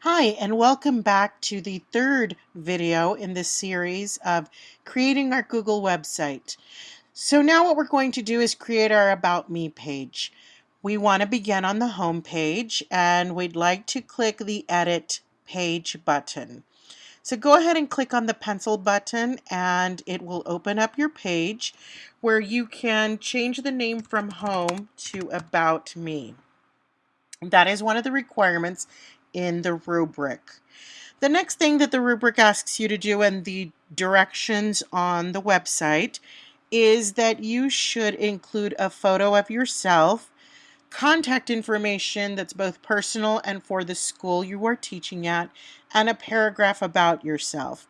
Hi, and welcome back to the third video in this series of creating our Google website. So now what we're going to do is create our About Me page. We want to begin on the home page and we'd like to click the Edit Page button. So go ahead and click on the pencil button and it will open up your page where you can change the name from home to About Me. That is one of the requirements in the rubric. The next thing that the rubric asks you to do and the directions on the website is that you should include a photo of yourself, contact information that's both personal and for the school you are teaching at, and a paragraph about yourself.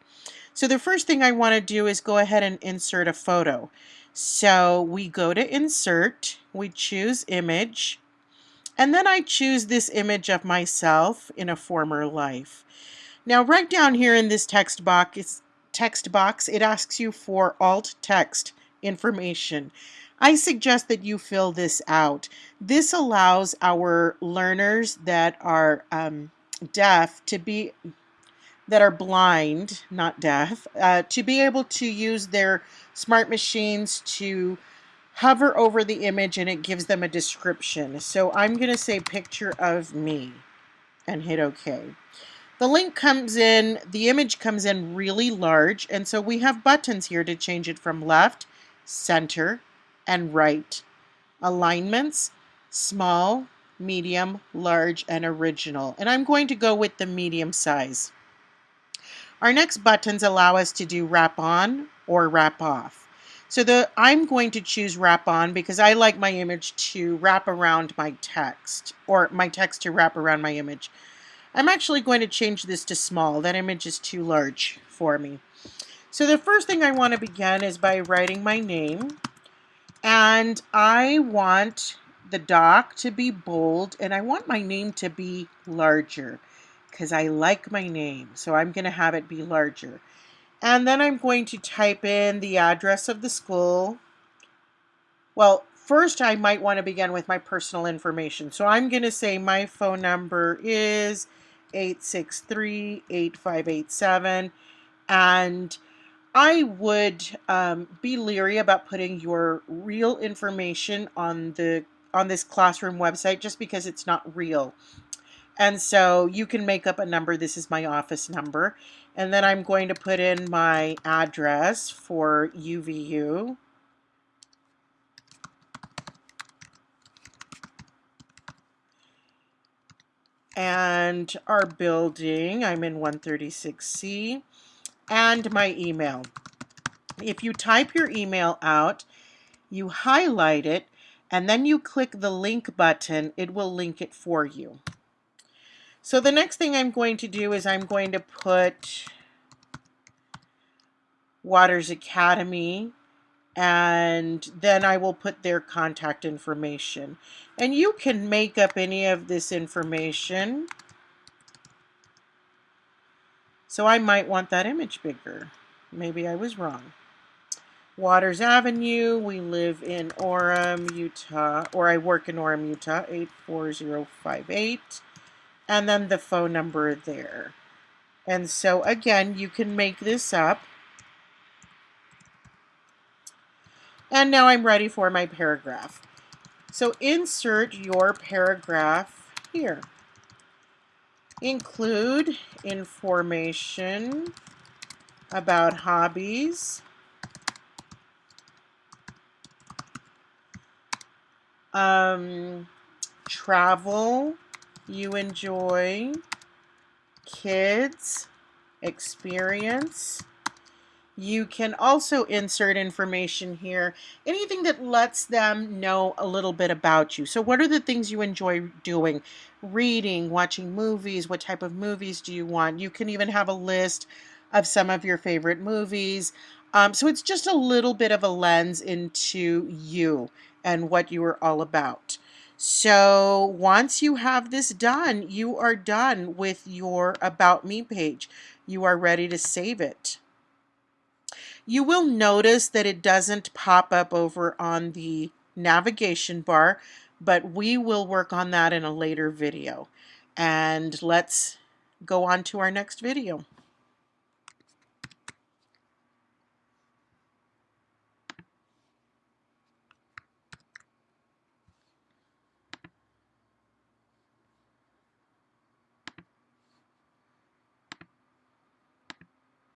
So the first thing I want to do is go ahead and insert a photo. So we go to insert, we choose image, and then I choose this image of myself in a former life. Now right down here in this text box, text box, it asks you for alt text information. I suggest that you fill this out. This allows our learners that are um, deaf to be that are blind, not deaf, uh, to be able to use their smart machines to hover over the image and it gives them a description. So I'm going to say picture of me and hit OK. The link comes in, the image comes in really large, and so we have buttons here to change it from left, center, and right. Alignments, small, medium, large, and original. And I'm going to go with the medium size. Our next buttons allow us to do wrap on or wrap off. So the I'm going to choose wrap on because I like my image to wrap around my text or my text to wrap around my image. I'm actually going to change this to small. That image is too large for me. So the first thing I want to begin is by writing my name. And I want the doc to be bold and I want my name to be larger because I like my name. So I'm going to have it be larger. And then I'm going to type in the address of the school. Well, first I might want to begin with my personal information. So I'm going to say my phone number is 863-8587 and I would um, be leery about putting your real information on the on this classroom website just because it's not real. And so you can make up a number. This is my office number. And then I'm going to put in my address for UVU. And our building, I'm in 136C, and my email. If you type your email out, you highlight it, and then you click the link button, it will link it for you. So the next thing I'm going to do is I'm going to put Waters Academy and then I will put their contact information. And you can make up any of this information. So I might want that image bigger. Maybe I was wrong. Waters Avenue, we live in Orem, Utah, or I work in Orem, Utah, 84058 and then the phone number there. And so again, you can make this up. And now I'm ready for my paragraph. So insert your paragraph here. Include information about hobbies, um, travel, you enjoy kids experience. You can also insert information here, anything that lets them know a little bit about you. So what are the things you enjoy doing? Reading, watching movies, what type of movies do you want? You can even have a list of some of your favorite movies. Um, so it's just a little bit of a lens into you and what you are all about. So once you have this done, you are done with your About Me page. You are ready to save it. You will notice that it doesn't pop up over on the navigation bar, but we will work on that in a later video. And let's go on to our next video.